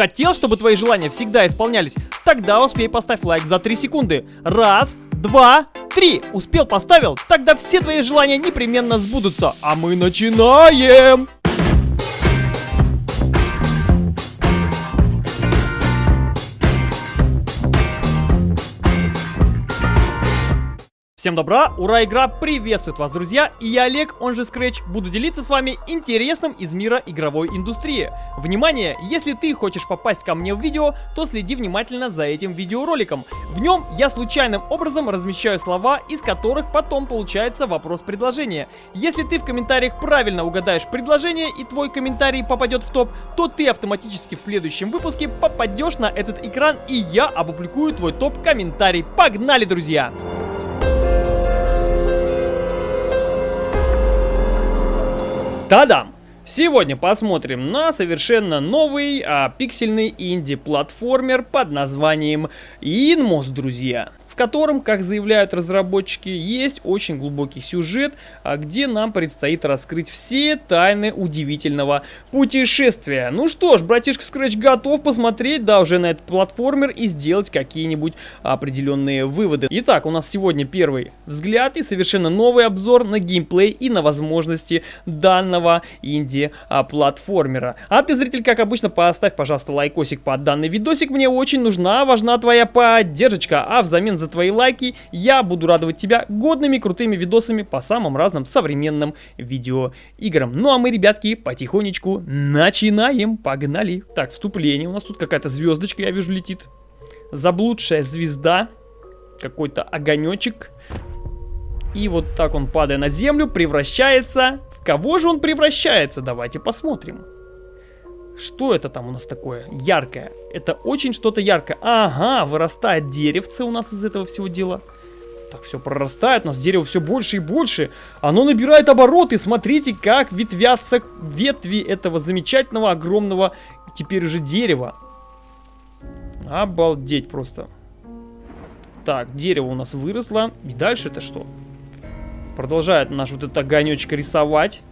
Хотел, чтобы твои желания всегда исполнялись? Тогда успей поставь лайк за 3 секунды. Раз, два, три. Успел, поставил? Тогда все твои желания непременно сбудутся. А мы начинаем! Всем добра, ура, игра приветствует вас, друзья, и я Олег, он же Scratch, буду делиться с вами интересным из мира игровой индустрии. Внимание, если ты хочешь попасть ко мне в видео, то следи внимательно за этим видеороликом. В нем я случайным образом размещаю слова, из которых потом получается вопрос-предложение. Если ты в комментариях правильно угадаешь предложение и твой комментарий попадет в топ, то ты автоматически в следующем выпуске попадешь на этот экран и я опубликую твой топ-комментарий. Погнали, друзья! Та-дам! Сегодня посмотрим на совершенно новый а, пиксельный инди-платформер под названием Inmos, друзья котором, как заявляют разработчики, есть очень глубокий сюжет, а где нам предстоит раскрыть все тайны удивительного путешествия. Ну что ж, братишка Scratch готов посмотреть, да, уже на этот платформер и сделать какие-нибудь определенные выводы. Итак, у нас сегодня первый взгляд и совершенно новый обзор на геймплей и на возможности данного инди-платформера. А ты, зритель, как обычно, поставь, пожалуйста, лайкосик под данный видосик. Мне очень нужна, важна твоя поддержка, а взамен за твои лайки. Я буду радовать тебя годными крутыми видосами по самым разным современным видеоиграм. Ну а мы, ребятки, потихонечку начинаем. Погнали. Так, вступление. У нас тут какая-то звездочка, я вижу, летит. Заблудшая звезда. Какой-то огонечек. И вот так он, падая на землю, превращается... В кого же он превращается? Давайте посмотрим. Что это там у нас такое яркое? Это очень что-то яркое. Ага, вырастает деревце у нас из этого всего дела. Так, все прорастает, у нас дерево все больше и больше. Оно набирает обороты. Смотрите, как ветвятся ветви этого замечательного, огромного, теперь уже дерева. Обалдеть просто. Так, дерево у нас выросло. И дальше это что? Продолжает наш вот этот огонечек рисовать.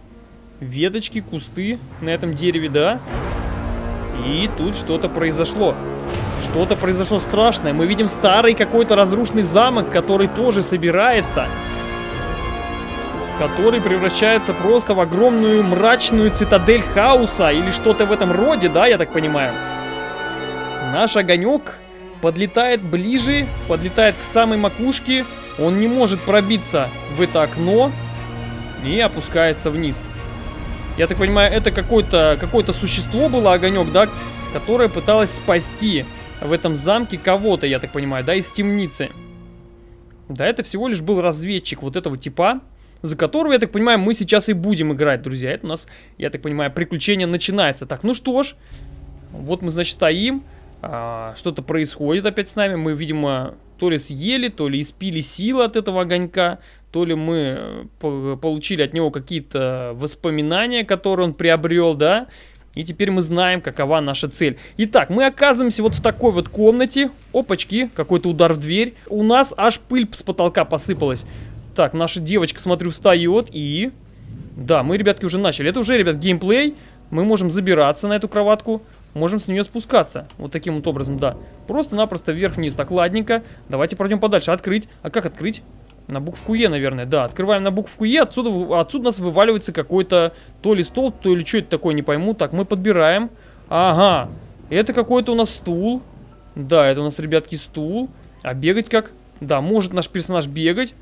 Веточки, кусты на этом дереве, да? И тут что-то произошло. Что-то произошло страшное. Мы видим старый какой-то разрушенный замок, который тоже собирается. Который превращается просто в огромную мрачную цитадель хаоса. Или что-то в этом роде, да, я так понимаю. Наш огонек подлетает ближе, подлетает к самой макушке. Он не может пробиться в это окно и опускается вниз. Я так понимаю, это какое-то какое, существо было, огонек, да, которое пыталось спасти в этом замке кого-то, я так понимаю, да, из темницы. Да, это всего лишь был разведчик вот этого типа, за которого, я так понимаю, мы сейчас и будем играть, друзья. Это у нас, я так понимаю, приключение начинается. Так, ну что ж, вот мы, значит, стоим, а, что-то происходит опять с нами. Мы, видимо, то ли съели, то ли испили силы от этого огонька то ли мы э, получили от него какие-то воспоминания, которые он приобрел, да, и теперь мы знаем, какова наша цель. Итак, мы оказываемся вот в такой вот комнате. Опачки, какой-то удар в дверь. У нас аж пыль с потолка посыпалась. Так, наша девочка, смотрю, встает и... Да, мы, ребятки, уже начали. Это уже, ребят, геймплей. Мы можем забираться на эту кроватку. Можем с нее спускаться. Вот таким вот образом, да. Просто-напросто вверх-вниз. Так, ладненько. Давайте пройдем подальше. Открыть. А как открыть? На букву Е, наверное, да. Открываем на букву Е, отсюда, отсюда у нас вываливается какой-то то ли стол, то ли что это такое, не пойму. Так, мы подбираем. Ага, это какой-то у нас стул. Да, это у нас, ребятки, стул. А бегать как? Да, может наш персонаж бегать.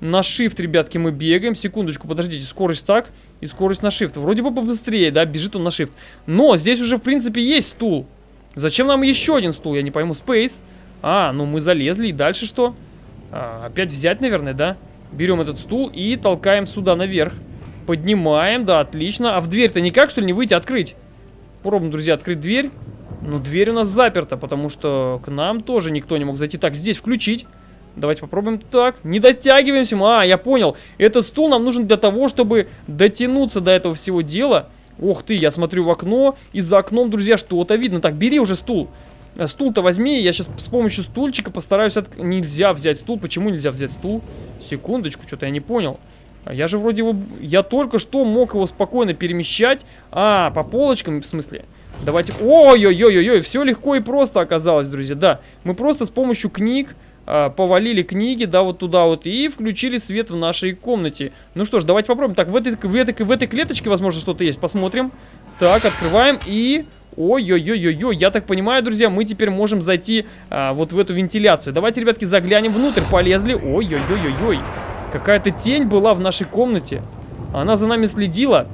На shift, ребятки, мы бегаем. Секундочку, подождите, скорость так и скорость на shift. Вроде бы побыстрее, да, бежит он на shift. Но здесь уже, в принципе, есть стул. Зачем нам еще один стул? Я не пойму. Space. А, ну мы залезли. И дальше что? А, опять взять, наверное, да? Берем этот стул и толкаем сюда наверх. Поднимаем, да, отлично. А в дверь-то никак, что ли, не выйти, открыть? Пробуем, друзья, открыть дверь. Ну, дверь у нас заперта, потому что к нам тоже никто не мог зайти. Так, здесь включить. Давайте попробуем так. Не дотягиваемся. А, я понял. Этот стул нам нужен для того, чтобы дотянуться до этого всего дела. Ох ты, я смотрю в окно. И за окном, друзья, что-то видно. Так, бери уже стул. Э, стул-то возьми, я сейчас с помощью стульчика постараюсь... От... Нельзя взять стул, почему нельзя взять стул? Секундочку, что-то я не понял. А я же вроде его... Я только что мог его спокойно перемещать. А, по полочкам, в смысле? Давайте... Ой-ой-ой-ой-ой, все легко и просто оказалось, друзья, да. Мы просто с помощью книг а, повалили книги, да, вот туда вот, и включили свет в нашей комнате. Ну что ж, давайте попробуем. Так, в этой, в этой, в этой клеточке, возможно, что-то есть. Посмотрим. Так, открываем и... Ой-ой-ой-ой-ой, я так понимаю, друзья, мы теперь можем зайти а, вот в эту вентиляцию. Давайте, ребятки, заглянем внутрь, полезли. Ой-ой-ой-ой-ой, какая-то тень была в нашей комнате. Она за нами следила.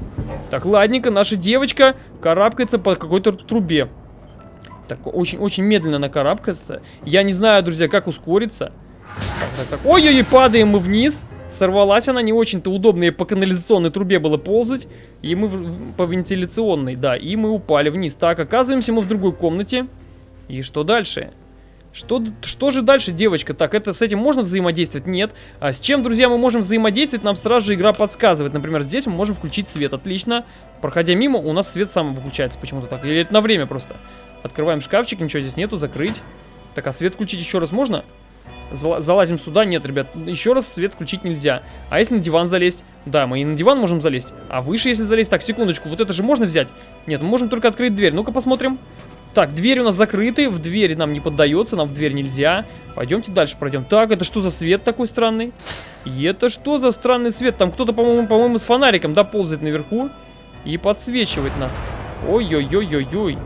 Так, ладненько, наша девочка карабкается по какой-то трубе. Так, очень-очень медленно она карабкается. Я не знаю, друзья, как ускориться. Ой-ой-ой, падаем мы вниз. Сорвалась она не очень-то удобно, по канализационной трубе было ползать. И мы в, по вентиляционной, да, и мы упали вниз. Так, оказываемся мы в другой комнате. И что дальше? Что, что же дальше, девочка? Так, это с этим можно взаимодействовать? Нет. А с чем, друзья, мы можем взаимодействовать? Нам сразу же игра подсказывает. Например, здесь мы можем включить свет. Отлично. Проходя мимо, у нас свет сам выключается почему-то так. Или это на время просто. Открываем шкафчик, ничего здесь нету, закрыть. Так, а свет включить еще раз можно? Залазим сюда. Нет, ребят, еще раз свет включить нельзя. А если на диван залезть? Да, мы и на диван можем залезть. А выше, если залезть... Так, секундочку, вот это же можно взять? Нет, мы можем только открыть дверь. Ну-ка посмотрим. Так, двери у нас закрыты. В двери нам не поддается, нам в дверь нельзя. Пойдемте дальше пройдем. Так, это что за свет такой странный? И это что за странный свет? Там кто-то, по-моему, по-моему, с фонариком, да, ползает наверху. И подсвечивает нас. Ой-ой-ой-ой-ой.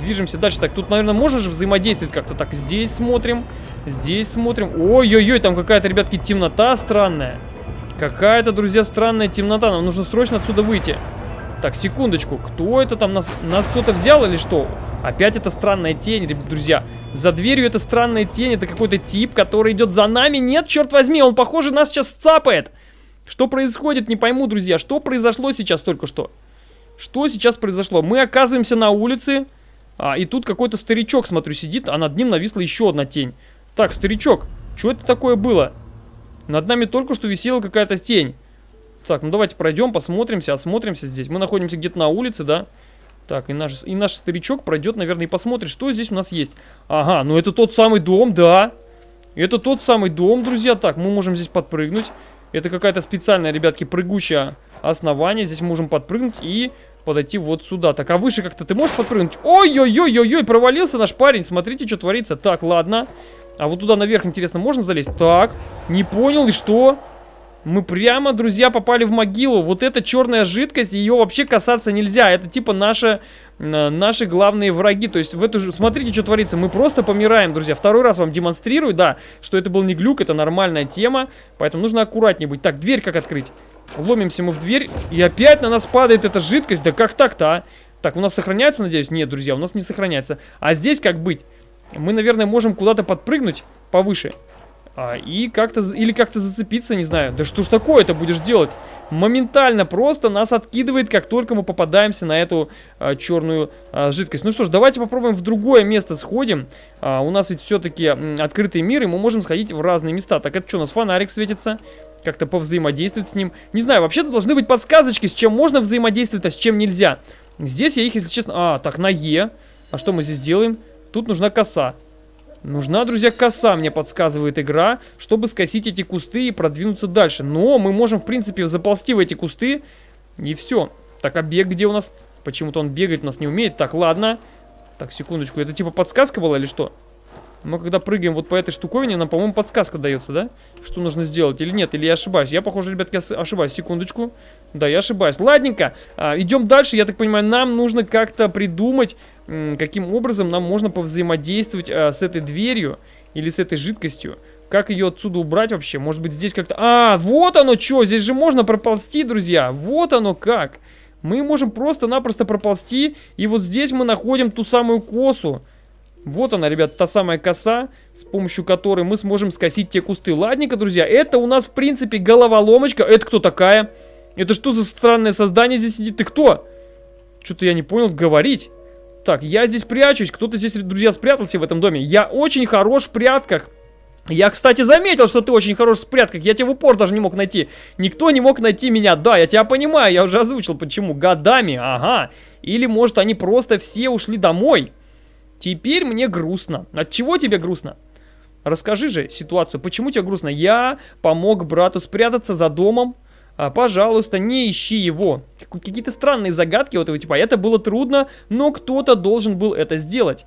Движемся дальше. Так, тут, наверное, же взаимодействовать как-то. Так, здесь смотрим. Здесь смотрим. Ой-ой-ой, там какая-то, ребятки, темнота странная. Какая-то, друзья, странная темнота. Нам нужно срочно отсюда выйти. Так, секундочку. Кто это там? Нас, нас кто-то взял или что? Опять это странная тень, друзья. За дверью это странная тень. Это какой-то тип, который идет за нами. Нет, черт возьми, он, похоже, нас сейчас цапает. Что происходит, не пойму, друзья. Что произошло сейчас только что? Что сейчас произошло? Мы оказываемся на улице. А, и тут какой-то старичок, смотрю, сидит, а над ним нависла еще одна тень. Так, старичок, что это такое было? Над нами только что висела какая-то тень. Так, ну давайте пройдем, посмотримся, осмотримся здесь. Мы находимся где-то на улице, да? Так, и наш, и наш старичок пройдет, наверное, и посмотрит, что здесь у нас есть. Ага, ну это тот самый дом, да. Это тот самый дом, друзья. Так, мы можем здесь подпрыгнуть. Это какая-то специальная, ребятки, прыгучее основание. Здесь можем подпрыгнуть и подойти вот сюда. Так, а выше как-то ты можешь подпрыгнуть? Ой-ой-ой-ой-ой, провалился наш парень. Смотрите, что творится. Так, ладно. А вот туда наверх, интересно, можно залезть? Так, не понял, и что? Мы прямо, друзья, попали в могилу. Вот эта черная жидкость, ее вообще касаться нельзя. Это типа наши, э, наши главные враги. То есть в эту же... Смотрите, что творится. Мы просто помираем, друзья. Второй раз вам демонстрирую, да, что это был не глюк, это нормальная тема. Поэтому нужно аккуратнее быть. Так, дверь как открыть? Ломимся мы в дверь, и опять на нас падает эта жидкость. Да как так-то, а? Так, у нас сохраняется, надеюсь? Нет, друзья, у нас не сохраняется. А здесь как быть? Мы, наверное, можем куда-то подпрыгнуть повыше. А, и как-то, или как-то зацепиться, не знаю. Да что ж такое это будешь делать? Моментально просто нас откидывает, как только мы попадаемся на эту а, черную а, жидкость. Ну что ж, давайте попробуем в другое место сходим. А, у нас ведь все-таки открытый мир, и мы можем сходить в разные места. Так, это что, у нас фонарик светится? Как-то повзаимодействовать с ним. Не знаю, вообще-то должны быть подсказочки, с чем можно взаимодействовать, а с чем нельзя. Здесь я их, если честно... А, так, на Е. А что мы здесь делаем? Тут нужна коса. Нужна, друзья, коса, мне подсказывает игра, чтобы скосить эти кусты и продвинуться дальше. Но мы можем, в принципе, заползти в эти кусты, и все. Так, а бег где у нас? Почему-то он бегать у нас не умеет. Так, ладно. Так, секундочку, это типа подсказка была или что? Мы когда прыгаем вот по этой штуковине, нам, по-моему, подсказка дается, да? Что нужно сделать или нет, или я ошибаюсь? Я, похоже, ребятки, ошибаюсь. Секундочку. Да, я ошибаюсь. Ладненько, а, идем дальше. Я так понимаю, нам нужно как-то придумать, каким образом нам можно повзаимодействовать а, с этой дверью или с этой жидкостью. Как ее отсюда убрать вообще? Может быть, здесь как-то... А, вот оно что! Здесь же можно проползти, друзья! Вот оно как! Мы можем просто-напросто проползти, и вот здесь мы находим ту самую косу. Вот она, ребят, та самая коса, с помощью которой мы сможем скосить те кусты. Ладненько, друзья, это у нас, в принципе, головоломочка. Это кто такая? Это что за странное создание здесь сидит? Ты кто? Что-то я не понял говорить. Так, я здесь прячусь. Кто-то здесь, друзья, спрятался в этом доме. Я очень хорош в прятках. Я, кстати, заметил, что ты очень хорош в прятках. Я тебя в упор даже не мог найти. Никто не мог найти меня. Да, я тебя понимаю. Я уже озвучил, почему. Годами, ага. Или, может, они просто все ушли домой. Теперь мне грустно. От чего тебе грустно? Расскажи же ситуацию, почему тебе грустно? Я помог брату спрятаться за домом, а, пожалуйста, не ищи его. Какие-то странные загадки вот его типа. Это было трудно, но кто-то должен был это сделать.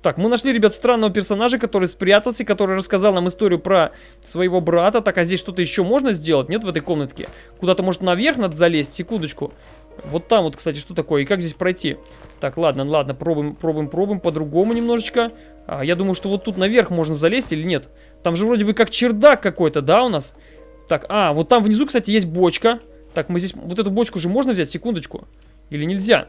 Так, мы нашли, ребят, странного персонажа, который спрятался, который рассказал нам историю про своего брата. Так, а здесь что-то еще можно сделать? Нет в этой комнатке? Куда-то, может, наверх надо залезть? Секундочку. Вот там вот, кстати, что такое? И как здесь пройти? Так, ладно, ладно, пробуем, пробуем, пробуем по-другому немножечко. А, я думаю, что вот тут наверх можно залезть или нет? Там же вроде бы как чердак какой-то, да, у нас? Так, а, вот там внизу, кстати, есть бочка. Так, мы здесь, вот эту бочку же можно взять? Секундочку. Или нельзя?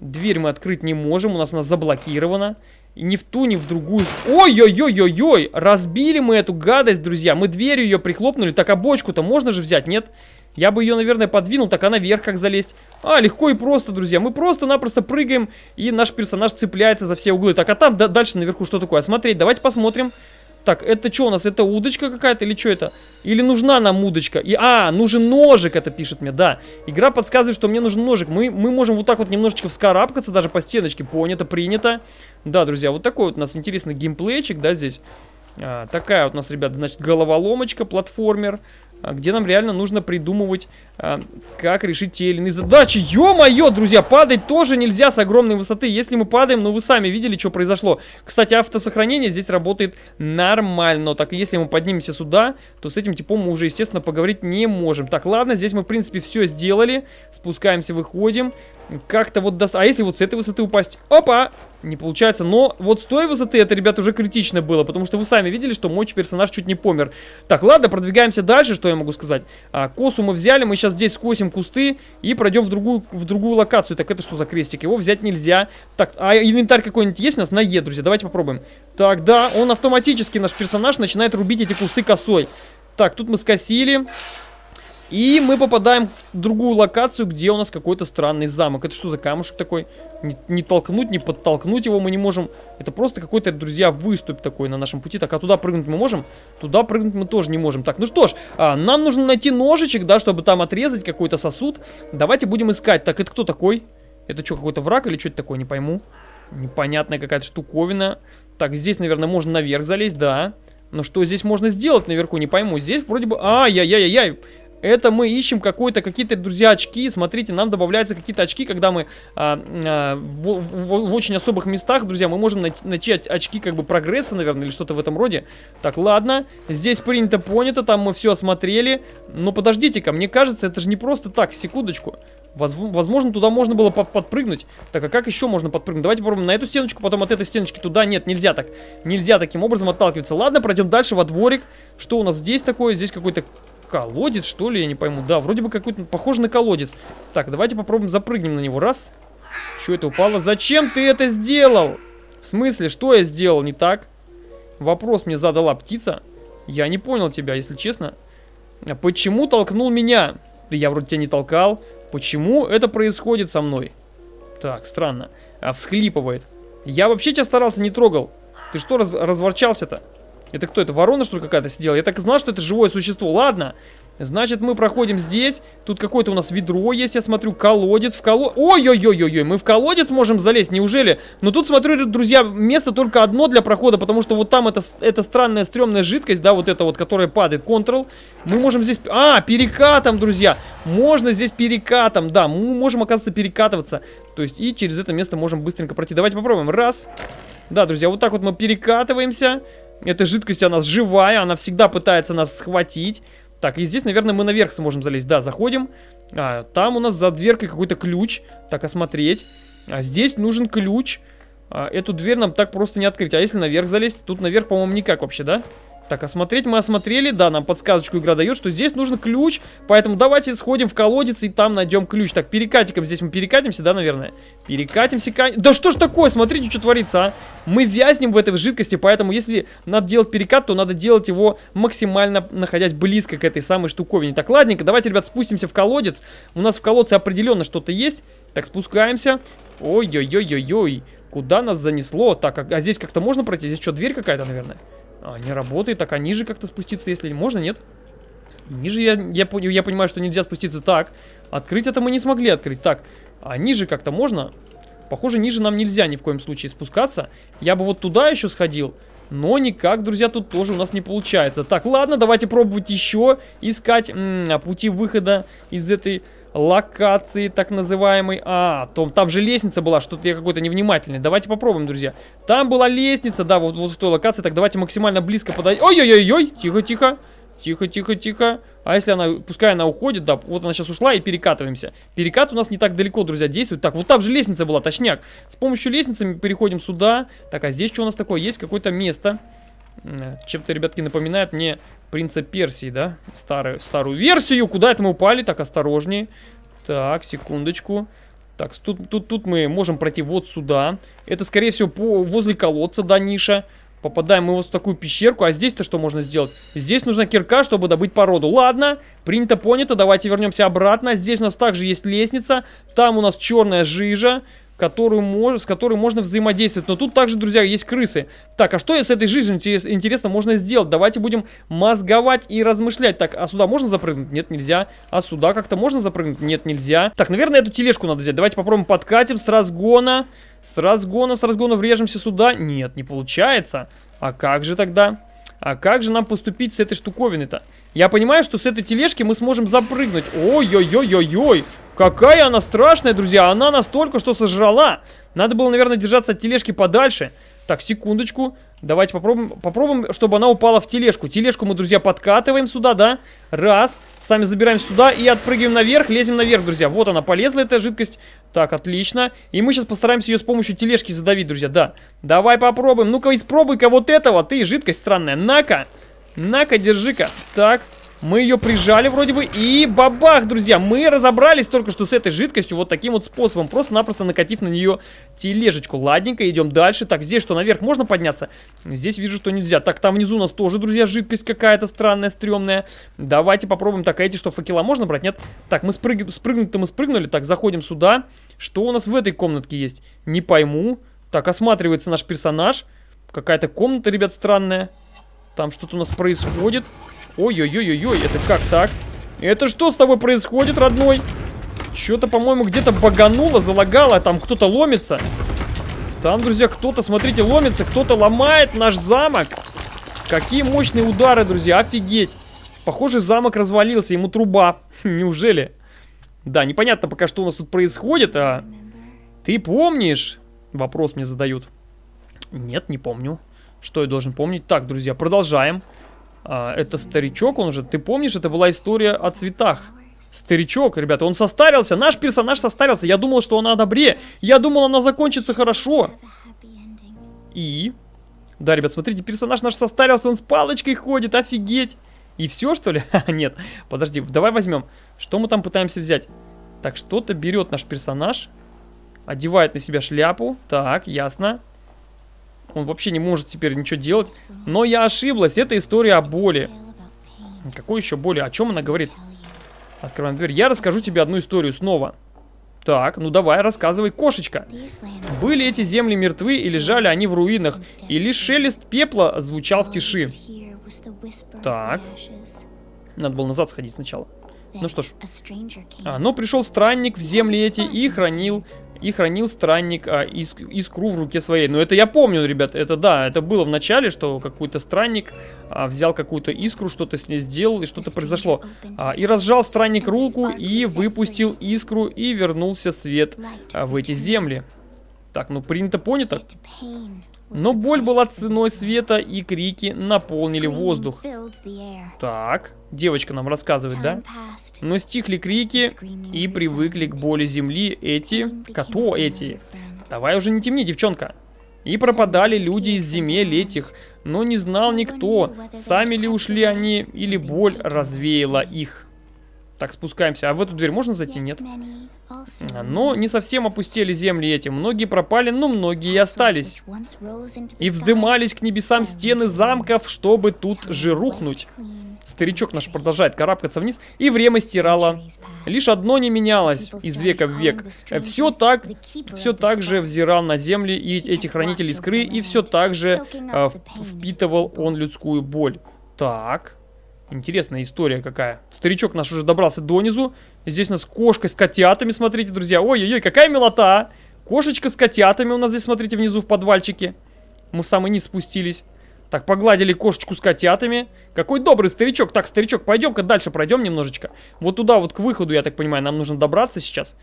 Дверь мы открыть не можем, у нас она заблокирована. И ни в ту, ни в другую. Ой-ой-ой-ой-ой! Разбили мы эту гадость, друзья. Мы дверью ее прихлопнули. Так, а бочку-то можно же взять, нет? Я бы ее, наверное, подвинул. Так, а наверх как залезть? А, легко и просто, друзья. Мы просто-напросто прыгаем, и наш персонаж цепляется за все углы. Так, а там дальше наверху что такое? Смотреть, давайте посмотрим. Так, это что у нас? Это удочка какая-то или что это? Или нужна нам удочка? И, а, нужен ножик, это пишет мне, да. Игра подсказывает, что мне нужен ножик. Мы, мы можем вот так вот немножечко вскарабкаться, даже по стеночке. Понято, принято. Да, друзья, вот такой вот у нас интересный геймплейчик, да, здесь. А, такая вот у нас, ребят, значит, головоломочка, платформер. А, где нам реально нужно придумывать, а, как решить те или иные задачи. Ё-моё, друзья, падать тоже нельзя с огромной высоты. Если мы падаем, ну вы сами видели, что произошло. Кстати, автосохранение здесь работает нормально. Так, если мы поднимемся сюда, то с этим типом мы уже, естественно, поговорить не можем. Так, ладно, здесь мы, в принципе, все сделали. Спускаемся, выходим. Как-то вот даст... А если вот с этой высоты упасть? Опа! Не получается. Но вот с той высоты это, ребята, уже критично было. Потому что вы сами видели, что мой персонаж чуть не помер. Так, ладно, продвигаемся дальше. Что я могу сказать? А, косу мы взяли. Мы сейчас здесь скосим кусты и пройдем в другую, в другую локацию. Так, это что за крестик? Его взять нельзя. Так, а инвентарь какой-нибудь есть у нас? На Е, друзья. Давайте попробуем. Так, да, он автоматически, наш персонаж, начинает рубить эти кусты косой. Так, тут мы скосили. И мы попадаем в другую локацию, где у нас какой-то странный замок. Это что за камушек такой? Не, не толкнуть, не подтолкнуть его мы не можем. Это просто какой-то, друзья, выступ такой на нашем пути. Так, а туда прыгнуть мы можем? Туда прыгнуть мы тоже не можем. Так, ну что ж, а, нам нужно найти ножичек, да, чтобы там отрезать какой-то сосуд. Давайте будем искать. Так, это кто такой? Это что, какой-то враг или что это такое? Не пойму. Непонятная какая-то штуковина. Так, здесь, наверное, можно наверх залезть, да. Но что здесь можно сделать наверху, не пойму. Здесь вроде бы... Ай-яй-яй-яй. Это мы ищем какой-то, какие-то, друзья, очки. Смотрите, нам добавляются какие-то очки, когда мы а, а, в, в, в очень особых местах, друзья, мы можем найти очки как бы прогресса, наверное, или что-то в этом роде. Так, ладно. Здесь принято, понято, там мы все осмотрели. Но подождите-ка, мне кажется, это же не просто так, секундочку. Возможно, туда можно было подпрыгнуть. Так, а как еще можно подпрыгнуть? Давайте попробуем на эту стеночку, потом от этой стеночки туда. Нет, нельзя так. Нельзя таким образом отталкиваться. Ладно, пройдем дальше во дворик. Что у нас здесь такое? Здесь какой-то колодец, что ли? Я не пойму. Да, вроде бы какой-то похож на колодец. Так, давайте попробуем запрыгнем на него. Раз. Что это упало? Зачем ты это сделал? В смысле, что я сделал не так? Вопрос мне задала птица. Я не понял тебя, если честно. А почему толкнул меня? Да я вроде тебя не толкал. Почему это происходит со мной? Так, странно. А всхлипывает. Я вообще тебя старался не трогал. Ты что раз разворчался-то? Это кто? Это ворона, что ли, какая-то сидела? Я так и знал, что это живое существо. Ладно. Значит, мы проходим здесь. Тут какое-то у нас ведро есть, я смотрю. Колодец. В колодец. Ой-ой-ой-ой-ой. Мы в колодец можем залезть, неужели? Но тут, смотрю, друзья, место только одно для прохода, потому что вот там это, это странная стрёмная жидкость, да, вот эта вот, которая падает. Ctrl. Мы можем здесь... А, перекатом, друзья. Можно здесь перекатом, да. Мы можем, оказывается, перекатываться. То есть и через это место можем быстренько пройти. Давайте попробуем. Раз. Да, друзья, вот так вот мы перекатываемся. Эта жидкость, она живая, она всегда пытается нас схватить. Так, и здесь, наверное, мы наверх сможем залезть. Да, заходим. А, там у нас за дверкой какой-то ключ. Так, осмотреть. А здесь нужен ключ. А, эту дверь нам так просто не открыть. А если наверх залезть? Тут наверх, по-моему, никак вообще, да? Так, осмотреть мы осмотрели. Да, нам подсказочку игра дает, что здесь нужен ключ. Поэтому давайте сходим в колодец и там найдем ключ. Так, перекатиком здесь мы перекатимся, да, наверное? Перекатимся. Да что ж такое? Смотрите, что творится, а. Мы вязнем в этой жидкости, поэтому если надо делать перекат, то надо делать его максимально находясь близко к этой самой штуковине. Так, ладненько, давайте, ребят, спустимся в колодец. У нас в колодце определенно что-то есть. Так, спускаемся. Ой-ой-ой-ой-ой. Куда нас занесло? Так, а, а здесь как-то можно пройти? Здесь что, дверь какая-то, наверное? А, не работает. Так, а ниже как-то спуститься, если можно, нет? Ниже я, я, я понимаю, что нельзя спуститься так. Открыть это мы не смогли открыть. Так, а ниже как-то можно? Похоже, ниже нам нельзя ни в коем случае спускаться. Я бы вот туда еще сходил. Но никак, друзья, тут тоже у нас не получается. Так, ладно, давайте пробовать еще искать м -м, пути выхода из этой локации, так называемой. А, там, там же лестница была, что-то я какой-то невнимательный. Давайте попробуем, друзья. Там была лестница, да, вот, вот в той локации. Так, давайте максимально близко подойдем. Ой-ой-ой-ой, тихо-тихо. Тихо, тихо, тихо. А если она, пускай она уходит, да, вот она сейчас ушла и перекатываемся. Перекат у нас не так далеко, друзья, действует. Так, вот там же лестница была, точняк. С помощью лестницы мы переходим сюда. Так, а здесь что у нас такое? Есть какое-то место. Чем-то, ребятки, напоминает мне принца Персии, да? Старую, старую версию. Куда это мы упали? Так, осторожнее. Так, секундочку. Так, тут, тут, тут мы можем пройти вот сюда. Это, скорее всего, по, возле колодца, да, ниша. Попадаем мы вот в такую пещерку. А здесь-то что можно сделать? Здесь нужна кирка, чтобы добыть породу. Ладно, принято, понято. Давайте вернемся обратно. Здесь у нас также есть лестница. Там у нас черная жижа которую мож... с которой можно взаимодействовать. Но тут также, друзья, есть крысы. Так, а что с этой жизнью интерес... интересно можно сделать? Давайте будем мозговать и размышлять. Так, а сюда можно запрыгнуть? Нет, нельзя. А сюда как-то можно запрыгнуть? Нет, нельзя. Так, наверное, эту тележку надо взять. Давайте попробуем подкатим с разгона. С разгона, с разгона врежемся сюда. Нет, не получается. А как же тогда? А как же нам поступить с этой штуковиной-то? Я понимаю, что с этой тележки мы сможем запрыгнуть. Ой-ой-ой-ой-ой. Какая она страшная, друзья. Она настолько, что сожрала. Надо было, наверное, держаться от тележки подальше. Так, секундочку. Давайте попробуем, попробуем, чтобы она упала в тележку. Тележку мы, друзья, подкатываем сюда, да? Раз. Сами забираем сюда и отпрыгиваем наверх. Лезем наверх, друзья. Вот она, полезла эта жидкость. Так, отлично. И мы сейчас постараемся ее с помощью тележки задавить, друзья, да. Давай попробуем. Ну-ка, испробуй-ка вот этого. Ты, жидкость странная. На-ка. На-ка, держи-ка. Так. Мы ее прижали вроде бы. И бабах, друзья. Мы разобрались только что с этой жидкостью вот таким вот способом. Просто-напросто накатив на нее тележечку. Ладненько, идем дальше. Так, здесь что, наверх можно подняться? Здесь вижу, что нельзя. Так, там внизу у нас тоже, друзья, жидкость какая-то странная, стрёмная. Давайте попробуем. Так, а эти что, факела можно брать? Нет? Так, мы спрыг... спрыгнуть-то мы спрыгнули. Так, заходим сюда. Что у нас в этой комнатке есть? Не пойму. Так, осматривается наш персонаж. Какая-то комната, ребят, странная. Там что-то у нас происходит. Ой-ой-ой-ой, это как так? Это что с тобой происходит, родной? Что-то, по-моему, где-то багануло, залагало, там кто-то ломится. Там, друзья, кто-то, смотрите, ломится, кто-то ломает наш замок. Какие мощные удары, друзья, офигеть. Похоже, замок развалился, ему труба. Неужели? Да, непонятно пока, что у нас тут происходит, а... Ты помнишь? Вопрос мне задают. Нет, не помню. Что я должен помнить? Так, друзья, продолжаем. А, это старичок, он же, ты помнишь, это была история о цветах. Старичок, ребята, он состарился, наш персонаж состарился. Я думал, что она добре. Я думал, она закончится хорошо. И? Да, ребят, смотрите, персонаж наш состарился, он с палочкой ходит, офигеть. И все, что ли? Нет, подожди, давай возьмем. Что мы там пытаемся взять? Так, что-то берет наш персонаж. Одевает на себя шляпу. Так, ясно. Он вообще не может теперь ничего делать. Но я ошиблась. Это история о боли. Какой еще боли? О чем она говорит? Открываем дверь. Я расскажу тебе одну историю снова. Так, ну давай, рассказывай, кошечка. Были эти земли мертвы и лежали они в руинах, и лишь шелест пепла звучал в тиши. Так. Надо было назад сходить сначала. Ну что ж. А, но пришел странник в земли эти и хранил и хранил странник а, иск, искру в руке своей. Но это я помню, ребят, это да, это было в начале, что какой-то странник а, взял какую-то искру, что-то с ней сделал, и что-то произошло. А, и разжал странник руку, и выпустил искру, и вернулся свет а, в эти земли. Так, ну принято понято. Но боль была ценой света, и крики наполнили воздух. Так, девочка нам рассказывает, да? Но стихли крики и привыкли к боли земли эти... Кто эти? Давай уже не темни, девчонка. И пропадали люди из земель этих, но не знал никто, сами ли ушли они, или боль развеяла их. Так, спускаемся. А в эту дверь можно зайти? Нет. Но не совсем опустили земли эти. Многие пропали, но многие и остались. И вздымались к небесам стены замков, чтобы тут же рухнуть. Старичок наш продолжает карабкаться вниз, и время стирало. Лишь одно не менялось из века в век. Все так, все так же взирал на земли и эти хранители искры, и все так же э, впитывал он людскую боль. Так, Интересная история какая. Старичок наш уже добрался донизу. Здесь у нас кошка с котятами, смотрите, друзья. Ой-ой-ой, какая милота. Кошечка с котятами у нас здесь, смотрите, внизу в подвальчике. Мы в самый низ спустились. Так, погладили кошечку с котятами. Какой добрый старичок. Так, старичок, пойдем-ка дальше пройдем немножечко. Вот туда, вот к выходу, я так понимаю, нам нужно добраться сейчас.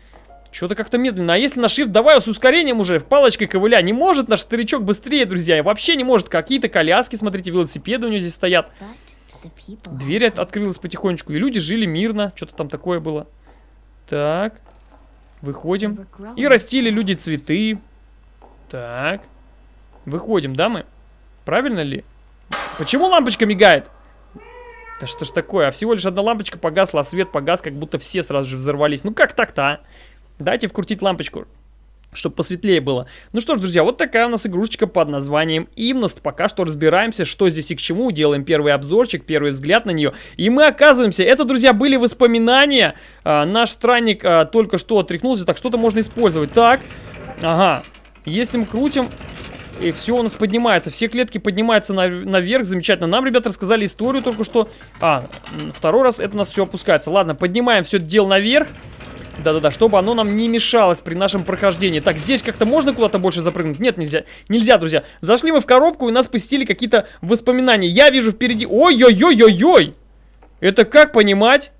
Что-то как-то медленно. А если на shift, давай с ускорением уже, палочкой ковыля. Не может наш старичок быстрее, друзья. Вообще не может. Какие-то коляски, смотрите, велосипеды у него здесь стоят. Дверь от открылась потихонечку. И люди жили мирно. Что-то там такое было. Так. Выходим. И растили люди цветы. Так. Выходим, да мы? Правильно ли? Почему лампочка мигает? Да что ж такое? А всего лишь одна лампочка погасла, а свет погас, как будто все сразу же взорвались. Ну как так-то, а? Дайте вкрутить лампочку чтобы посветлее было. Ну что ж, друзья, вот такая у нас игрушечка под названием Имност. Пока что разбираемся, что здесь и к чему. Делаем первый обзорчик, первый взгляд на нее. И мы оказываемся, это, друзья, были воспоминания. А, наш странник а, только что отряхнулся, так что-то можно использовать. Так, ага, если мы крутим, и все у нас поднимается. Все клетки поднимаются на, наверх. Замечательно. Нам, ребята, рассказали историю только что. А, второй раз это у нас все опускается. Ладно, поднимаем все это дело наверх. Да-да-да, чтобы оно нам не мешалось при нашем прохождении. Так, здесь как-то можно куда-то больше запрыгнуть? Нет, нельзя. Нельзя, друзья. Зашли мы в коробку, и нас посетили какие-то воспоминания. Я вижу впереди... Ой-ой-ой-ой-ой! Это как понимать?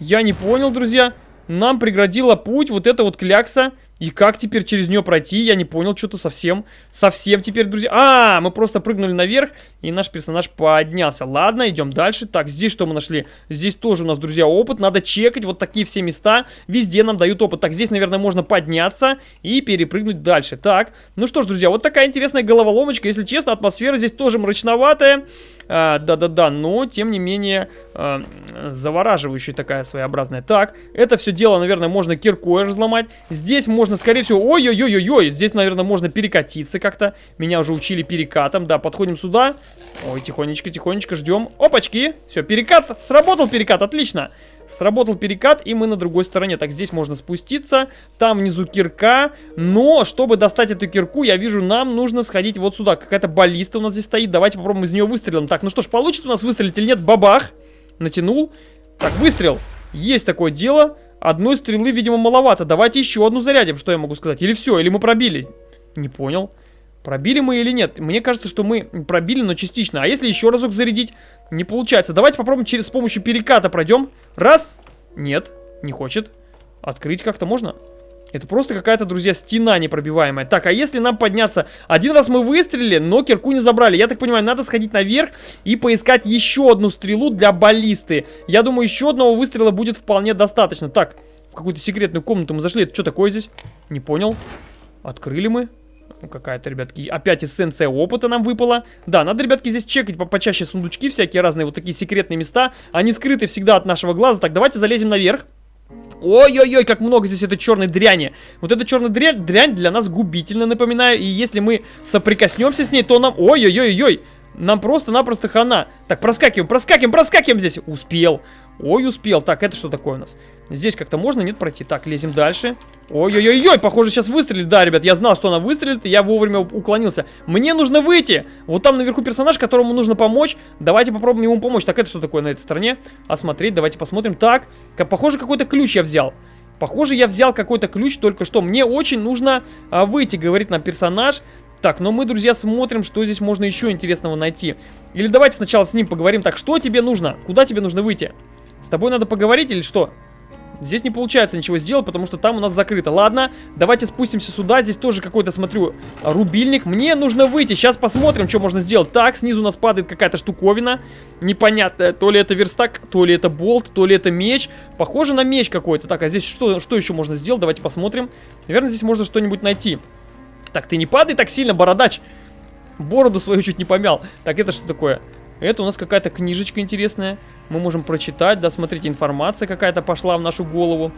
Я не понял, друзья. Нам преградила путь вот эта вот клякса. И как теперь через нее пройти? Я не понял, что-то совсем, совсем теперь, друзья. А, мы просто прыгнули наверх, и наш персонаж поднялся. Ладно, идем дальше. Так, здесь что мы нашли? Здесь тоже у нас, друзья, опыт. Надо чекать вот такие все места. Везде нам дают опыт. Так, здесь, наверное, можно подняться и перепрыгнуть дальше. Так, ну что ж, друзья, вот такая интересная головоломочка. Если честно, атмосфера здесь тоже мрачноватая. А, да-да-да, но, тем не менее, а, завораживающая такая своеобразная. Так, это все дело, наверное, можно киркой разломать. Здесь можно скорее всего... Ой-ой-ой-ой-ой! Здесь, наверное, можно перекатиться как-то. Меня уже учили перекатом. Да, подходим сюда. Ой, тихонечко-тихонечко ждем. Опачки! Все, перекат. Сработал перекат, отлично. Сработал перекат, и мы на другой стороне. Так, здесь можно спуститься. Там внизу кирка. Но, чтобы достать эту кирку, я вижу, нам нужно сходить вот сюда. Какая-то баллиста у нас здесь стоит. Давайте попробуем из нее выстрелом. Так, ну что ж, получится у нас выстрелить или нет? Бабах! Натянул. Так, выстрел. Есть такое дело. Одной стрелы, видимо, маловато. Давайте еще одну зарядим, что я могу сказать. Или все, или мы пробили. Не понял. Пробили мы или нет? Мне кажется, что мы пробили, но частично. А если еще разок зарядить? Не получается. Давайте попробуем через с помощью переката пройдем. Раз. Нет, не хочет. Открыть как-то можно? Это просто какая-то, друзья, стена непробиваемая. Так, а если нам подняться... Один раз мы выстрелили, но кирку не забрали. Я так понимаю, надо сходить наверх и поискать еще одну стрелу для баллисты. Я думаю, еще одного выстрела будет вполне достаточно. Так, в какую-то секретную комнату мы зашли. Это что такое здесь? Не понял. Открыли мы. Ну, какая-то, ребятки, опять эссенция опыта нам выпала. Да, надо, ребятки, здесь чекать по почаще сундучки, всякие разные вот такие секретные места. Они скрыты всегда от нашего глаза. Так, давайте залезем наверх. Ой-ой-ой, как много здесь этой черной дряни. Вот эта черная дрянь, дрянь для нас губительно, напоминаю. И если мы соприкоснемся с ней, то нам... Ой-ой-ой-ой, нам просто-напросто хана. Так, проскакиваем, проскакиваем, проскакиваем здесь. Успел. Ой, успел. Так, это что такое у нас? Здесь как-то можно, нет, пройти? Так, лезем дальше. Ой-ой-ой-ой, похоже, сейчас выстрелит. Да, ребят, я знал, что она выстрелит, и я вовремя уклонился. Мне нужно выйти. Вот там наверху персонаж, которому нужно помочь. Давайте попробуем ему помочь. Так, это что такое на этой стороне? Осмотреть, давайте посмотрим. Так, похоже, какой-то ключ я взял. Похоже, я взял какой-то ключ только что. Мне очень нужно а, выйти, говорит нам персонаж. Так, но мы, друзья, смотрим, что здесь можно еще интересного найти. Или давайте сначала с ним поговорим. Так, что тебе нужно? Куда тебе нужно выйти? С тобой надо поговорить или что? Здесь не получается ничего сделать, потому что там у нас закрыто. Ладно, давайте спустимся сюда. Здесь тоже какой-то, смотрю, рубильник. Мне нужно выйти. Сейчас посмотрим, что можно сделать. Так, снизу у нас падает какая-то штуковина. Непонятная. То ли это верстак, то ли это болт, то ли это меч. Похоже на меч какой-то. Так, а здесь что, что еще можно сделать? Давайте посмотрим. Наверное, здесь можно что-нибудь найти. Так, ты не падай так сильно, бородач. Бороду свою чуть не помял. Так, это что такое? Это у нас какая-то книжечка интересная. Мы можем прочитать, да, смотрите, информация какая-то пошла в нашу голову.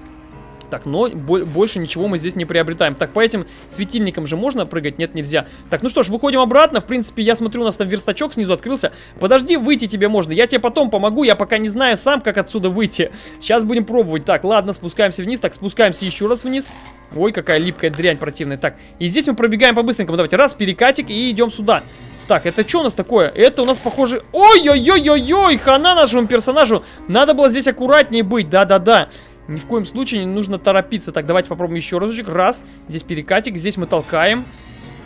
Так, но больше ничего мы здесь не приобретаем. Так, по этим светильникам же можно прыгать? Нет, нельзя. Так, ну что ж, выходим обратно. В принципе, я смотрю, у нас там верстачок снизу открылся. Подожди, выйти тебе можно. Я тебе потом помогу. Я пока не знаю сам, как отсюда выйти. Сейчас будем пробовать. Так, ладно, спускаемся вниз. Так, спускаемся еще раз вниз. Ой, какая липкая дрянь противная. Так, и здесь мы пробегаем по-быстренькому. Давайте, раз, перекатик и идем сюда. Так, это что у нас такое? Это у нас похоже... Ой-ой-ой-ой-ой! Хана нашему персонажу! Надо было здесь аккуратнее быть, да-да-да. Ни в коем случае не нужно торопиться. Так, давайте попробуем еще разочек. Раз. Здесь перекатик, здесь мы толкаем.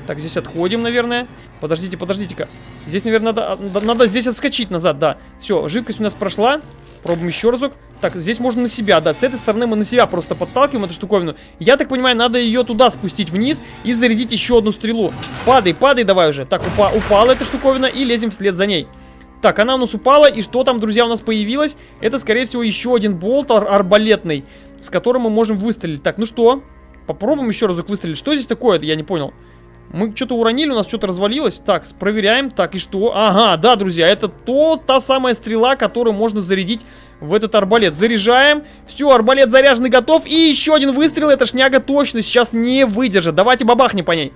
Так, здесь отходим, наверное. Подождите, подождите-ка. Здесь, наверное, надо, надо, надо здесь отскочить назад, да. Все, жидкость у нас прошла. Пробуем еще разок. Так, здесь можно на себя, да. С этой стороны мы на себя просто подталкиваем эту штуковину. Я так понимаю, надо ее туда спустить вниз и зарядить еще одну стрелу. Падай, падай давай уже. Так, упа упала эта штуковина и лезем вслед за ней. Так, она у нас упала, и что там, друзья, у нас появилось? Это, скорее всего, еще один болт ар арбалетный, с которым мы можем выстрелить. Так, ну что? Попробуем еще разок выстрелить. Что здесь такое? Я не понял. Мы что-то уронили, у нас что-то развалилось. Так, проверяем. Так, и что? Ага, да, друзья, это то, та самая стрела, которую можно зарядить в этот арбалет. Заряжаем. Все, арбалет заряженный, готов. И еще один выстрел. Эта шняга точно сейчас не выдержит. Давайте бабахни по ней.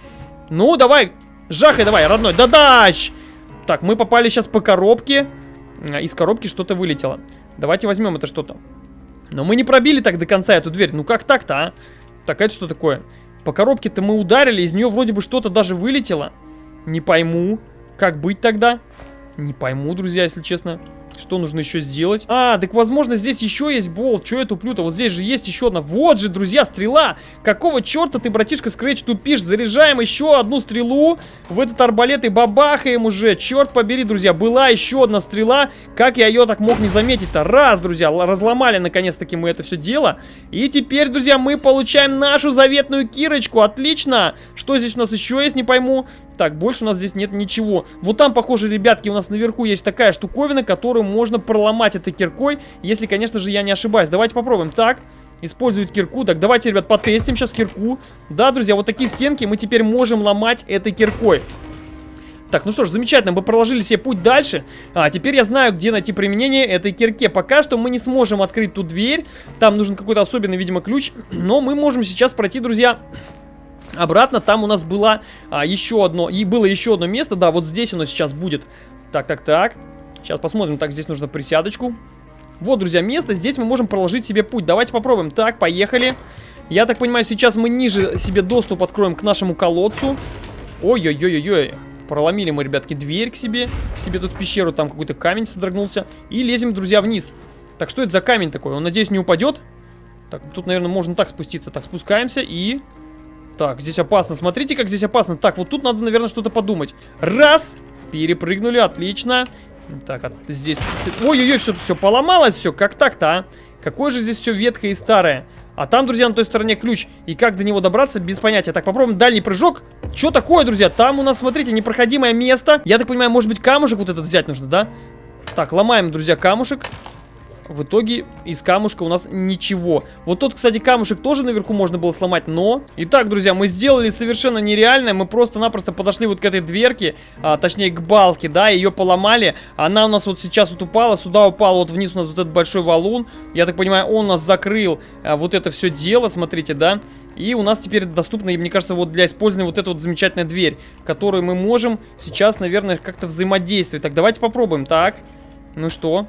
Ну, давай. Жахай давай, родной. Да-дач! Так, мы попали сейчас по коробке. А, из коробки что-то вылетело. Давайте возьмем это что-то. Но мы не пробили так до конца эту дверь. Ну как так-то, а? Так, это что такое? По коробке-то мы ударили, из нее вроде бы что-то даже вылетело. Не пойму. Как быть тогда? Не пойму, друзья, если честно. Что нужно еще сделать? А, так возможно здесь еще есть болт. Че я туплю-то? Вот здесь же есть еще одна. Вот же, друзья, стрела. Какого черта ты, братишка Скретч, тупишь? Заряжаем еще одну стрелу в этот арбалет и бабахаем уже. Черт побери, друзья, была еще одна стрела. Как я ее так мог не заметить-то? Раз, друзья, разломали наконец-таки мы это все дело. И теперь, друзья, мы получаем нашу заветную кирочку. Отлично. Что здесь у нас еще есть, не пойму. Так, больше у нас здесь нет ничего. Вот там, похоже, ребятки, у нас наверху есть такая штуковина, которую можно проломать этой киркой, если, конечно же, я не ошибаюсь. Давайте попробуем. Так, использовать кирку. Так, давайте, ребят, потестим сейчас кирку. Да, друзья, вот такие стенки мы теперь можем ломать этой киркой. Так, ну что ж, замечательно, мы проложили себе путь дальше. А, теперь я знаю, где найти применение этой кирке. Пока что мы не сможем открыть ту дверь. Там нужен какой-то особенный, видимо, ключ. Но мы можем сейчас пройти, друзья, Обратно там у нас было а, еще одно, и было еще одно место, да, вот здесь оно сейчас будет. Так, так, так. Сейчас посмотрим, так, здесь нужно присядочку. Вот, друзья, место, здесь мы можем проложить себе путь. Давайте попробуем. Так, поехали. Я так понимаю, сейчас мы ниже себе доступ откроем к нашему колодцу. Ой-ой-ой-ой-ой. Проломили мы, ребятки, дверь к себе. К себе тут пещеру, там какой-то камень содрогнулся. И лезем, друзья, вниз. Так, что это за камень такой? Он, надеюсь, не упадет? Так, тут, наверное, можно так спуститься. Так, спускаемся и... Так, здесь опасно. Смотрите, как здесь опасно. Так, вот тут надо, наверное, что-то подумать. Раз! Перепрыгнули, отлично. Так, а здесь... Ой-ой-ой, все, все поломалось, все. Как так-то, а? Какое же здесь все ветхое и старое. А там, друзья, на той стороне ключ. И как до него добраться, без понятия. Так, попробуем дальний прыжок. Что такое, друзья? Там у нас, смотрите, непроходимое место. Я так понимаю, может быть, камушек вот этот взять нужно, да? Так, ломаем, друзья, камушек. В итоге из камушка у нас ничего. Вот тот, кстати, камушек тоже наверху можно было сломать, но... Итак, друзья, мы сделали совершенно нереальное. Мы просто-напросто подошли вот к этой дверке, а, точнее к балке, да, ее поломали. Она у нас вот сейчас вот упала, сюда упала, вот вниз у нас вот этот большой валун. Я так понимаю, он у нас закрыл а, вот это все дело, смотрите, да. И у нас теперь доступна, мне кажется, вот для использования вот эта вот замечательная дверь, которую мы можем сейчас, наверное, как-то взаимодействовать. Так, давайте попробуем. Так, ну что?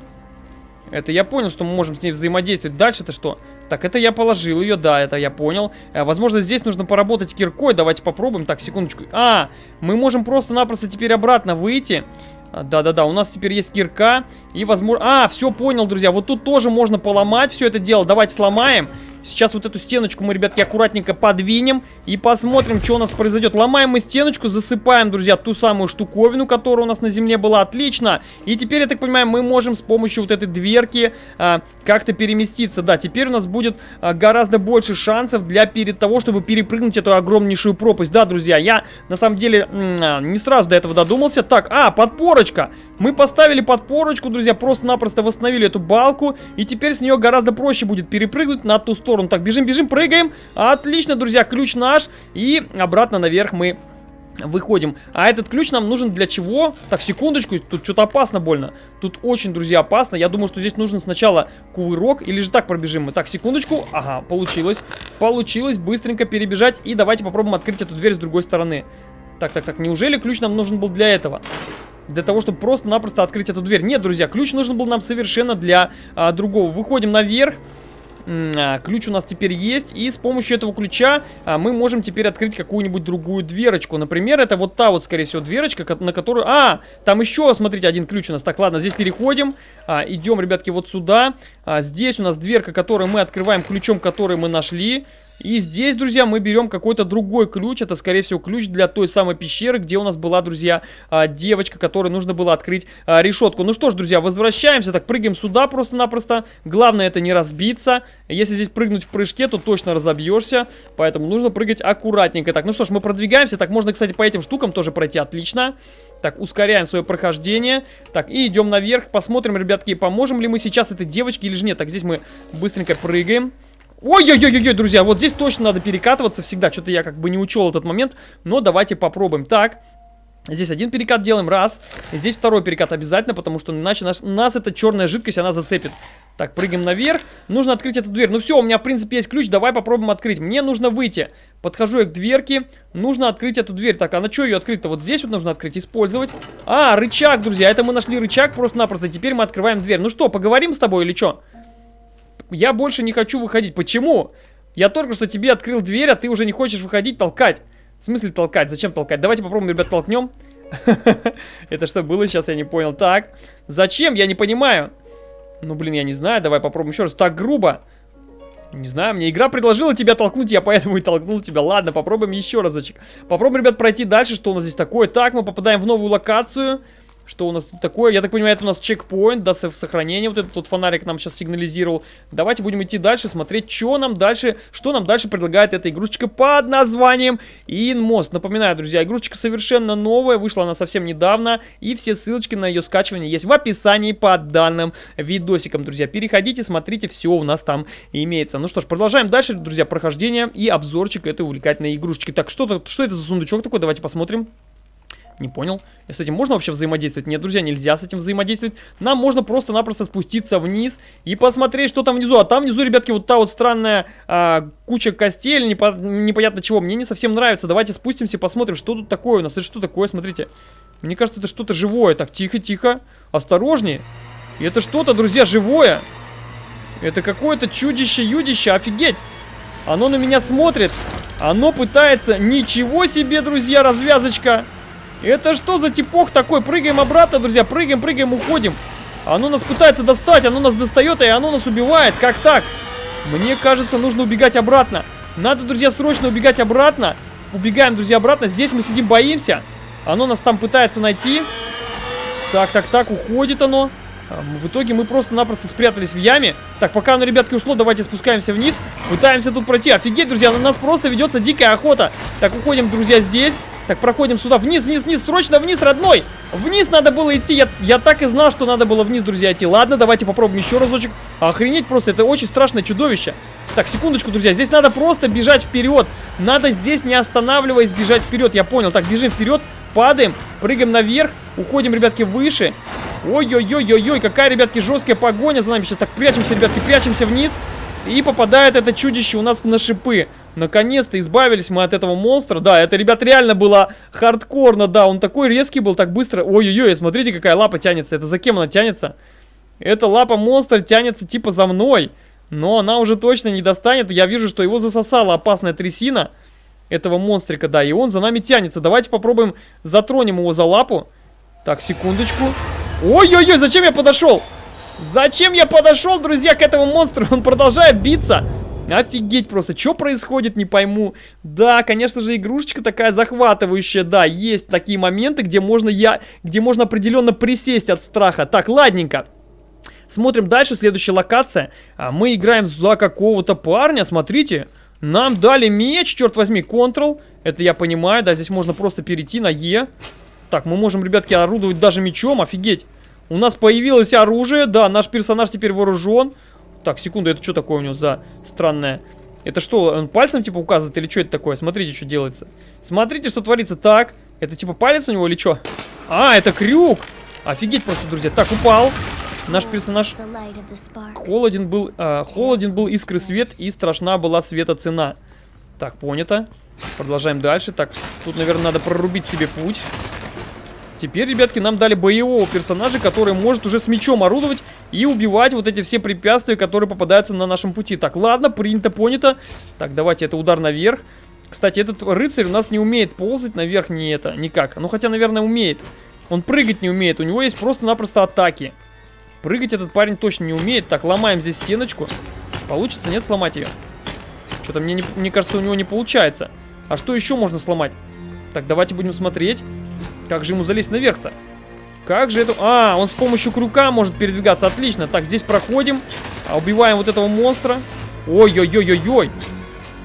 Это я понял, что мы можем с ней взаимодействовать. Дальше-то что? Так, это я положил ее, да, это я понял. А, возможно, здесь нужно поработать киркой. Давайте попробуем. Так, секундочку. А, мы можем просто-напросто теперь обратно выйти. А, да-да-да, у нас теперь есть кирка. И, возможно... А, все, понял, друзья. Вот тут тоже можно поломать все это дело. Давайте сломаем. Сейчас вот эту стеночку мы, ребятки, аккуратненько подвинем и посмотрим, что у нас произойдет. Ломаем мы стеночку, засыпаем, друзья, ту самую штуковину, которая у нас на земле была. Отлично. И теперь, я так понимаю, мы можем с помощью вот этой дверки а, как-то переместиться. Да, теперь у нас будет а, гораздо больше шансов для перед того, чтобы перепрыгнуть эту огромнейшую пропасть. Да, друзья, я на самом деле а, не сразу до этого додумался. Так, а, подпорочка. Мы поставили подпорочку, друзья, просто-напросто восстановили эту балку. И теперь с нее гораздо проще будет перепрыгнуть на ту сторону. Так, бежим, бежим, прыгаем. Отлично, друзья, ключ наш. И обратно наверх мы выходим. А этот ключ нам нужен для чего? Так, секундочку, тут что-то опасно больно. Тут очень, друзья, опасно. Я думаю, что здесь нужно сначала кувырок, или же так пробежим мы. Так, секундочку. Ага, получилось. Получилось быстренько перебежать. И давайте попробуем открыть эту дверь с другой стороны. Так, так, так, неужели ключ нам нужен был для этого? Для того, чтобы просто-напросто открыть эту дверь. Нет, друзья, ключ нужен был нам совершенно для а, другого. Выходим наверх. А, ключ у нас теперь есть, и с помощью этого ключа а, мы можем теперь открыть какую-нибудь другую дверочку. Например, это вот та вот, скорее всего, дверочка, на которую... А, там еще, смотрите, один ключ у нас. Так, ладно, здесь переходим, а, идем, ребятки, вот сюда. Здесь у нас дверка, которую мы открываем ключом, который мы нашли. И здесь, друзья, мы берем какой-то другой ключ. Это, скорее всего, ключ для той самой пещеры, где у нас была, друзья, а, девочка, которой нужно было открыть а, решетку. Ну что ж, друзья, возвращаемся. Так, прыгаем сюда просто-напросто. Главное это не разбиться. Если здесь прыгнуть в прыжке, то точно разобьешься. Поэтому нужно прыгать аккуратненько. Так, ну что ж, мы продвигаемся. Так, можно, кстати, по этим штукам тоже пройти отлично. Так, ускоряем свое прохождение. Так, и идем наверх. Посмотрим, ребятки, поможем ли мы сейчас этой девочке или же нет. Так, здесь мы быстренько прыгаем. Ой-ой-ой-ой, друзья, вот здесь точно надо перекатываться всегда. Что-то я как бы не учел этот момент, но давайте попробуем. Так, Здесь один перекат делаем, раз. Здесь второй перекат обязательно, потому что иначе нас, нас эта черная жидкость, она зацепит. Так, прыгаем наверх. Нужно открыть эту дверь. Ну все, у меня, в принципе, есть ключ. Давай попробуем открыть. Мне нужно выйти. Подхожу я к дверке. Нужно открыть эту дверь. Так, а на что ее открыть-то? Вот здесь вот нужно открыть, использовать. А, рычаг, друзья. Это мы нашли рычаг просто-напросто. Теперь мы открываем дверь. Ну что, поговорим с тобой или что? Я больше не хочу выходить. Почему? Я только что тебе открыл дверь, а ты уже не хочешь выходить, толкать. В смысле толкать? Зачем толкать? Давайте попробуем, ребят, толкнем. Это что было сейчас, я не понял. Так, зачем? Я не понимаю. Ну, блин, я не знаю. Давай попробуем еще раз. Так грубо. Не знаю, мне игра предложила тебя толкнуть, я поэтому и толкнул тебя. Ладно, попробуем еще разочек. Попробуем, ребят, пройти дальше, что у нас здесь такое. Так, мы попадаем в новую локацию. Что у нас тут такое? Я так понимаю, это у нас чекпоинт, да, сохранение. Вот этот вот фонарик нам сейчас сигнализировал. Давайте будем идти дальше, смотреть, что нам дальше, что нам дальше предлагает эта игрушечка под названием Инмост. Напоминаю, друзья, игрушечка совершенно новая, вышла она совсем недавно. И все ссылочки на ее скачивание есть в описании под данным видосиком, друзья. Переходите, смотрите, все у нас там имеется. Ну что ж, продолжаем дальше, друзья, прохождение и обзорчик этой увлекательной игрушечки. Так, что, что это за сундучок такой? Давайте посмотрим. Не понял. С этим можно вообще взаимодействовать? Нет, друзья, нельзя с этим взаимодействовать. Нам можно просто-напросто спуститься вниз и посмотреть, что там внизу. А там внизу, ребятки, вот та вот странная а, куча костей или непо непонятно чего. Мне не совсем нравится. Давайте спустимся и посмотрим, что тут такое у нас. Это что такое? Смотрите. Мне кажется, это что-то живое. Так, тихо, тихо. Осторожнее. И это что-то, друзья, живое. Это какое-то чудище-юдище. Офигеть. Оно на меня смотрит. Оно пытается... Ничего себе, друзья, развязочка. Это что за типок такой? Прыгаем обратно, друзья. Прыгаем, прыгаем, уходим. Оно нас пытается достать, оно нас достает, и оно нас убивает. Как так? Мне кажется, нужно убегать обратно. Надо, друзья, срочно убегать обратно. Убегаем, друзья, обратно. Здесь мы сидим, боимся. Оно нас там пытается найти. Так, так, так, уходит оно. В итоге мы просто-напросто спрятались в яме. Так, пока оно, ребятки, ушло, давайте спускаемся вниз. Пытаемся тут пройти. Офигеть, друзья, на нас просто ведется дикая охота. Так, уходим, друзья, здесь. Так, проходим сюда. Вниз, вниз, вниз, срочно вниз, родной. Вниз надо было идти. Я, я так и знал, что надо было вниз, друзья, идти. Ладно, давайте попробуем еще разочек. Охренеть просто, это очень страшное чудовище. Так, секундочку, друзья. Здесь надо просто бежать вперед. Надо здесь, не останавливаясь, бежать вперед. Я понял. Так, бежим вперед. Падаем, прыгаем наверх, уходим, ребятки, выше. Ой-ой-ой-ой-ой, какая, ребятки, жесткая погоня за нами. Сейчас так прячемся, ребятки, прячемся вниз. И попадает это чудище у нас на шипы. Наконец-то избавились мы от этого монстра. Да, это, ребят, реально было хардкорно. Да, он такой резкий был, так быстро. Ой-ой-ой, смотрите, какая лапа тянется. Это за кем она тянется? Эта лапа монстра тянется типа за мной. Но она уже точно не достанет. Я вижу, что его засосала опасная трясина этого монстрика, да. И он за нами тянется. Давайте попробуем затронем его за лапу. Так, секундочку. Ой-ой-ой, зачем я подошел? Зачем я подошел, друзья, к этому монстру? Он продолжает биться. Офигеть просто, что происходит, не пойму. Да, конечно же, игрушечка такая захватывающая, да, есть такие моменты, где можно я, где можно определенно присесть от страха. Так, ладненько. Смотрим дальше, следующая локация. А мы играем за какого-то парня, смотрите. Нам дали меч, черт возьми, Ctrl. Это я понимаю, да, здесь можно просто перейти на Е. Так, мы можем, ребятки, орудовать даже мечом, офигеть. У нас появилось оружие, да, наш персонаж теперь вооружен. Так, секунду, это что такое у него за странное... Это что, он пальцем типа указывает или что это такое? Смотрите, что делается. Смотрите, что творится. Так, это типа палец у него или что? А, это крюк. Офигеть просто, друзья. Так, упал. Наш персонаж холоден был, э, холоден был искры свет и страшна была света цена. Так, понято. Продолжаем дальше. Так, тут, наверное, надо прорубить себе путь. Теперь, ребятки, нам дали боевого персонажа, который может уже с мечом орудовать и убивать вот эти все препятствия, которые попадаются на нашем пути. Так, ладно, принято, понято. Так, давайте, это удар наверх. Кстати, этот рыцарь у нас не умеет ползать наверх, не это, никак. Ну, хотя, наверное, умеет. Он прыгать не умеет, у него есть просто-напросто атаки. Прыгать этот парень точно не умеет. Так, ломаем здесь стеночку. Получится, нет, сломать ее? Что-то мне, не, мне кажется, у него не получается. А что еще можно сломать? Так, давайте будем смотреть. Как же ему залезть наверх-то? Как же это... А, он с помощью крюка может передвигаться. Отлично. Так, здесь проходим. А, убиваем вот этого монстра. Ой-ой-ой-ой-ой.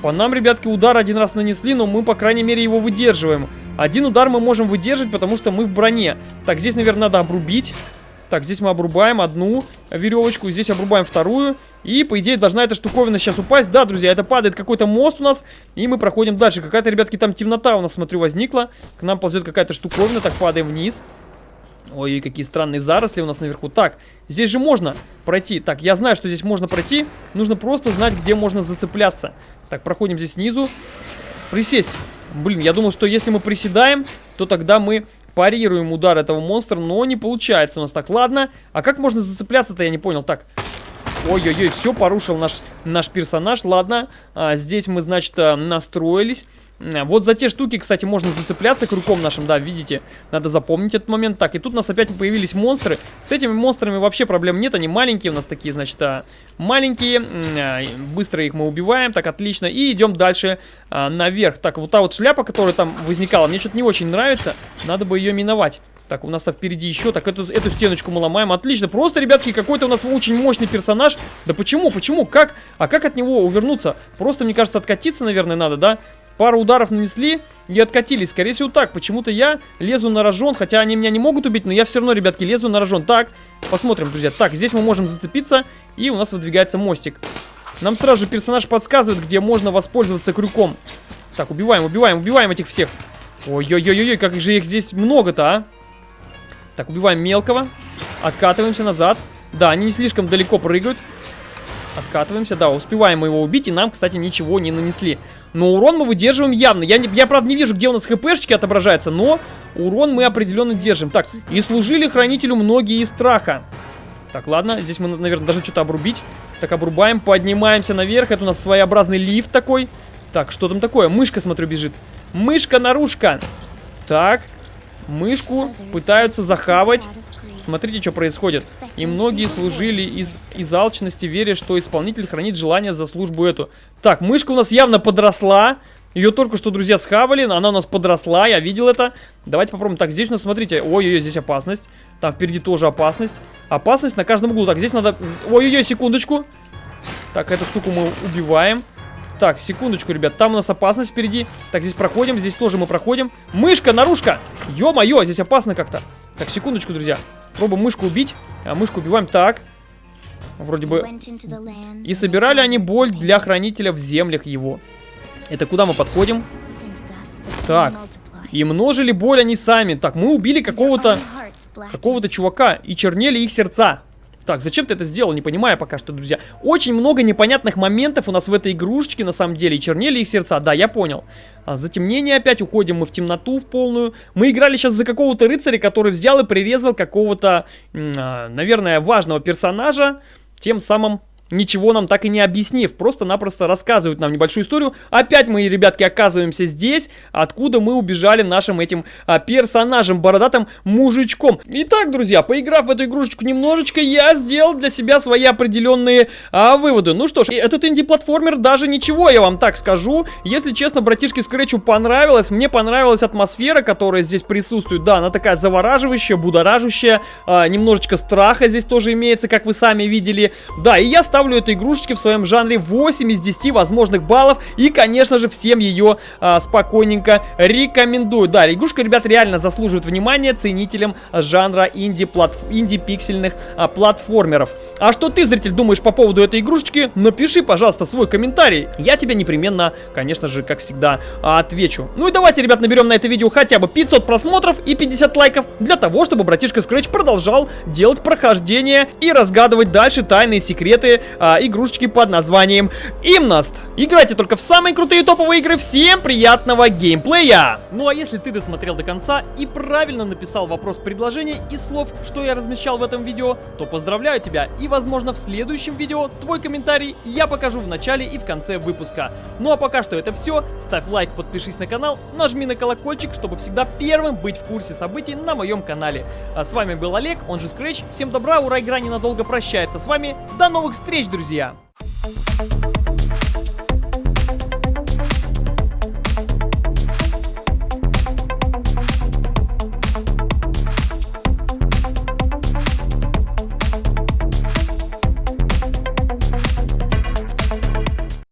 По нам, ребятки, удар один раз нанесли, но мы, по крайней мере, его выдерживаем. Один удар мы можем выдержать, потому что мы в броне. Так, здесь, наверное, надо обрубить. Так, здесь мы обрубаем одну веревочку, здесь обрубаем вторую. И, по идее, должна эта штуковина сейчас упасть. Да, друзья, это падает какой-то мост у нас. И мы проходим дальше. Какая-то, ребятки, там темнота у нас, смотрю, возникла. К нам ползет какая-то штуковина. Так, падаем вниз. Ой, какие странные заросли у нас наверху. Так, здесь же можно пройти. Так, я знаю, что здесь можно пройти. Нужно просто знать, где можно зацепляться. Так, проходим здесь снизу. Присесть. Блин, я думал, что если мы приседаем, то тогда мы парируем удар этого монстра, но не получается у нас так. Ладно, а как можно зацепляться-то, я не понял. Так, ой-ой-ой, все порушил наш, наш персонаж. Ладно, а, здесь мы, значит, э, настроились. Э, вот за те штуки, кстати, можно зацепляться крюком нашим, да, видите? Надо запомнить этот момент. Так, и тут у нас опять появились монстры. С этими монстрами вообще проблем нет, они маленькие у нас такие, значит, а, маленькие. А, быстро их мы убиваем, так, отлично. И идем дальше а, наверх. Так, вот та вот шляпа, которая там возникала, мне что-то не очень нравится. Надо бы ее миновать. Так, у нас там впереди еще. Так, эту, эту стеночку мы ломаем. Отлично. Просто, ребятки, какой-то у нас очень мощный персонаж. Да почему? Почему? Как? А как от него увернуться? Просто, мне кажется, откатиться, наверное, надо, да? Пару ударов нанесли и откатились. Скорее всего так. Почему-то я лезу на рожон. Хотя они меня не могут убить, но я все равно, ребятки, лезу на рожон. Так, посмотрим, друзья. Так, здесь мы можем зацепиться. И у нас выдвигается мостик. Нам сразу же персонаж подсказывает, где можно воспользоваться крюком. Так, убиваем, убиваем, убиваем этих всех. Ой-ой-ой-ой, как же их здесь много-то, а? Так, убиваем мелкого. Откатываемся назад. Да, они не слишком далеко прыгают. Откатываемся, да, успеваем его убить, и нам, кстати, ничего не нанесли. Но урон мы выдерживаем явно. Я, не, я правда, не вижу, где у нас хпшечки отображаются, но урон мы определенно держим. Так, и служили хранителю многие из страха. Так, ладно, здесь мы, наверное, должны что-то обрубить. Так, обрубаем, поднимаемся наверх. Это у нас своеобразный лифт такой. Так, что там такое? Мышка, смотрю, бежит. Мышка-нарушка. Так, мышку пытаются захавать. Смотрите, что происходит. И многие служили из, из алчности, веря, что исполнитель хранит желание за службу эту. Так, мышка у нас явно подросла. Ее только что, друзья, схавали, она у нас подросла, я видел это. Давайте попробуем. Так, здесь у нас, смотрите, ой-ой-ой, здесь опасность. Там впереди тоже опасность. Опасность на каждом углу. Так, здесь надо... Ой-ой-ой, секундочку. Так, эту штуку мы убиваем. Так, секундочку, ребят, там у нас опасность впереди. Так, здесь проходим, здесь тоже мы проходим. Мышка, наружка! Ё-моё, здесь опасно как-то. Так, секундочку, друзья. Пробуем мышку убить. А, мышку убиваем. Так. Вроде бы... И собирали они боль для хранителя в землях его. Это куда мы подходим? Так. И множили боль они сами. Так, мы убили какого-то... Какого-то чувака. И чернели их сердца. Так, зачем ты это сделал, не понимаю пока что, друзья. Очень много непонятных моментов у нас в этой игрушечке, на самом деле. И чернели их сердца, да, я понял. А, затемнение опять, уходим мы в темноту в полную. Мы играли сейчас за какого-то рыцаря, который взял и прирезал какого-то, а, наверное, важного персонажа. Тем самым ничего нам так и не объяснив, просто-напросто рассказывают нам небольшую историю. Опять мы, ребятки, оказываемся здесь, откуда мы убежали нашим этим а, персонажем, бородатым мужичком. Итак, друзья, поиграв в эту игрушечку немножечко, я сделал для себя свои определенные а, выводы. Ну что ж, этот инди-платформер даже ничего, я вам так скажу. Если честно, братишке Скретчу понравилось, мне понравилась атмосфера, которая здесь присутствует. Да, она такая завораживающая, будоражащая, а, немножечко страха здесь тоже имеется, как вы сами видели. Да, и я ставлю этой игрушечке в своем жанре 8 из 10 возможных баллов. И, конечно же, всем ее а, спокойненько рекомендую. Да, игрушка, ребят, реально заслуживает внимания ценителям жанра инди-пиксельных инди а, платформеров. А что ты, зритель, думаешь по поводу этой игрушечки? Напиши, пожалуйста, свой комментарий. Я тебе непременно, конечно же, как всегда, отвечу. Ну и давайте, ребят, наберем на это видео хотя бы 500 просмотров и 50 лайков для того, чтобы братишка Scratch продолжал делать прохождение и разгадывать дальше тайные секреты а, игрушечки под названием Имнаст. Играйте только в самые крутые топовые игры. Всем приятного геймплея! Ну а если ты досмотрел до конца и правильно написал вопрос предложения из слов, что я размещал в этом видео, то поздравляю тебя. И возможно в следующем видео твой комментарий я покажу в начале и в конце выпуска. Ну а пока что это все. Ставь лайк, подпишись на канал, нажми на колокольчик, чтобы всегда первым быть в курсе событий на моем канале. А с вами был Олег, он же Scratch. Всем добра, ура, игра ненадолго прощается с вами. До новых встреч! Встреч, друзья!